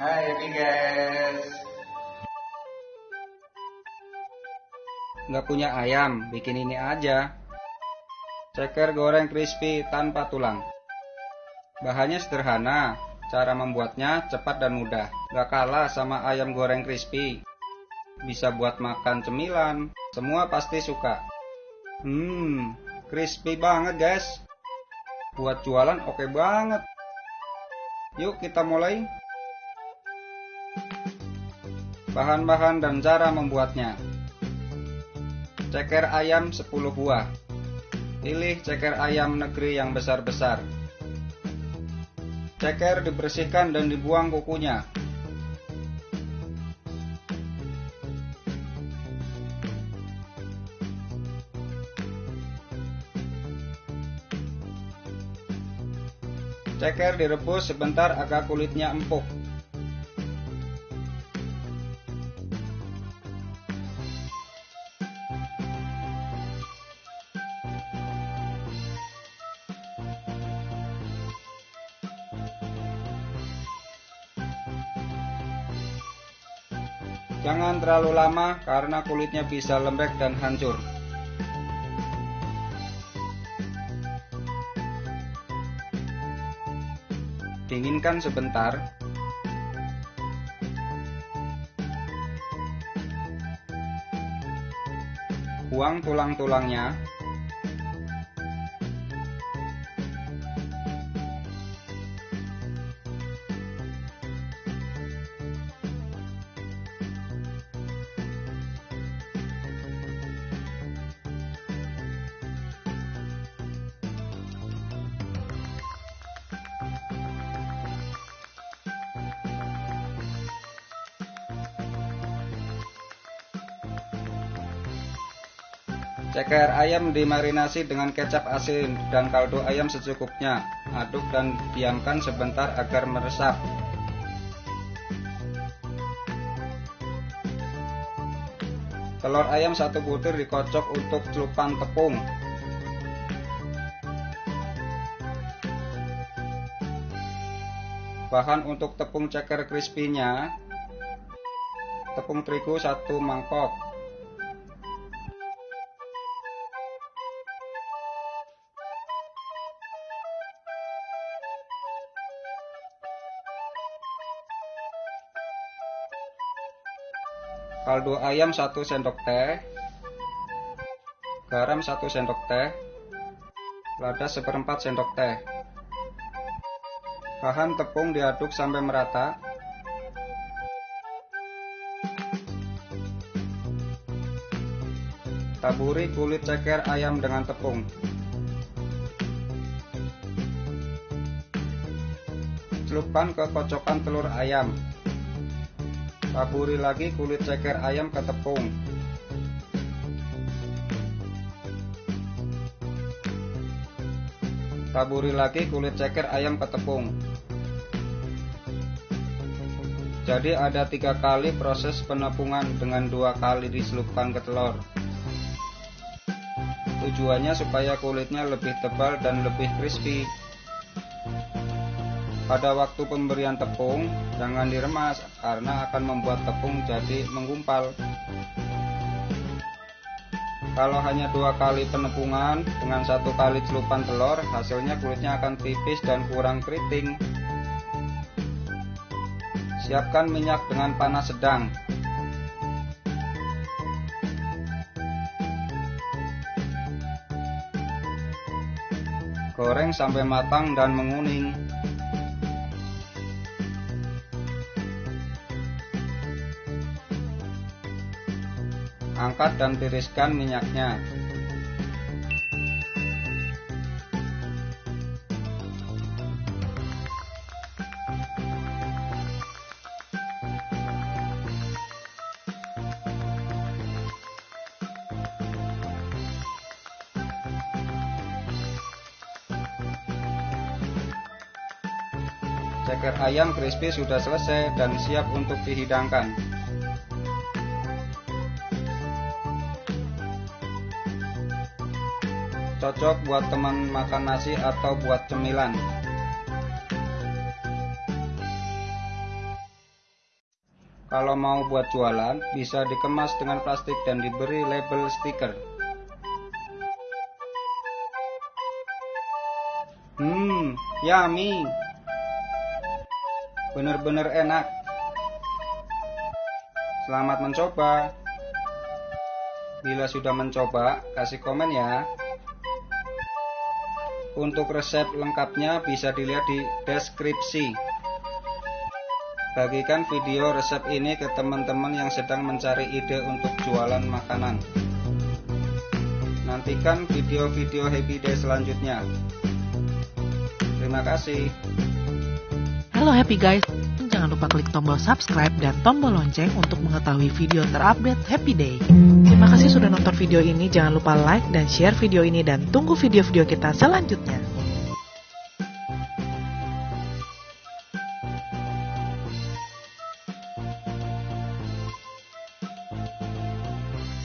Hai guys. Nggak punya ayam, bikin ini aja. Ceker goreng crispy tanpa tulang. Bahannya sederhana, cara membuatnya cepat dan mudah. Nggak kalah sama ayam goreng crispy. Bisa buat makan cemilan, semua pasti suka. Hmm, crispy banget guys. Buat jualan oke banget. Yuk kita mulai. Bahan-bahan dan cara membuatnya. Ceker ayam 10 buah. Pilih ceker ayam negeri yang besar-besar. Ceker dibersihkan dan dibuang kukunya. Ceker direbus sebentar agar kulitnya empuk. Jangan terlalu lama karena kulitnya bisa lembek dan hancur. Dinginkan sebentar. Buang tulang-tulangnya. Ceker ayam dimarinasi dengan kecap asin dan kaldu ayam secukupnya. Aduk dan diamkan sebentar agar meresap. Telur ayam satu butir dikocok untuk celupan tepung. Bahan untuk tepung ceker crispy-nya Tepung terigu satu mangkok kaldu ayam 1 sendok teh, garam 1 sendok teh, lada seperempat sendok teh. Bahan tepung diaduk sampai merata. Taburi kulit ceker ayam dengan tepung. Celupkan ke kocokan telur ayam. Taburi lagi kulit ceker ayam ke tepung. Taburi lagi kulit ceker ayam ke tepung. Jadi ada tiga kali proses penepungan dengan dua kali diselupkan ke telur. Tujuannya supaya kulitnya lebih tebal dan lebih crispy. Pada waktu pemberian tepung, jangan diremas karena akan membuat tepung jadi menggumpal. Kalau hanya dua kali penepungan dengan satu kali celupan telur, hasilnya kulitnya akan tipis dan kurang keriting. Siapkan minyak dengan panas sedang. Goreng sampai matang dan menguning. Angkat dan tiriskan minyaknya. Ceker ayam crispy sudah selesai dan siap untuk dihidangkan. Cocok buat teman makan nasi atau buat cemilan. Kalau mau buat jualan, bisa dikemas dengan plastik dan diberi label stiker. Hmm, yummy. Bener-bener enak. Selamat mencoba. Bila sudah mencoba, kasih komen ya. Untuk resep lengkapnya bisa dilihat di deskripsi. Bagikan video resep ini ke teman-teman yang sedang mencari ide untuk jualan makanan. Nantikan video-video Happy Day selanjutnya. Terima kasih. Halo Happy Guys, jangan lupa klik tombol subscribe dan tombol lonceng untuk mengetahui video terupdate Happy Day. Terima kasih sudah nonton video ini, jangan lupa like dan share video ini dan tunggu video-video kita selanjutnya.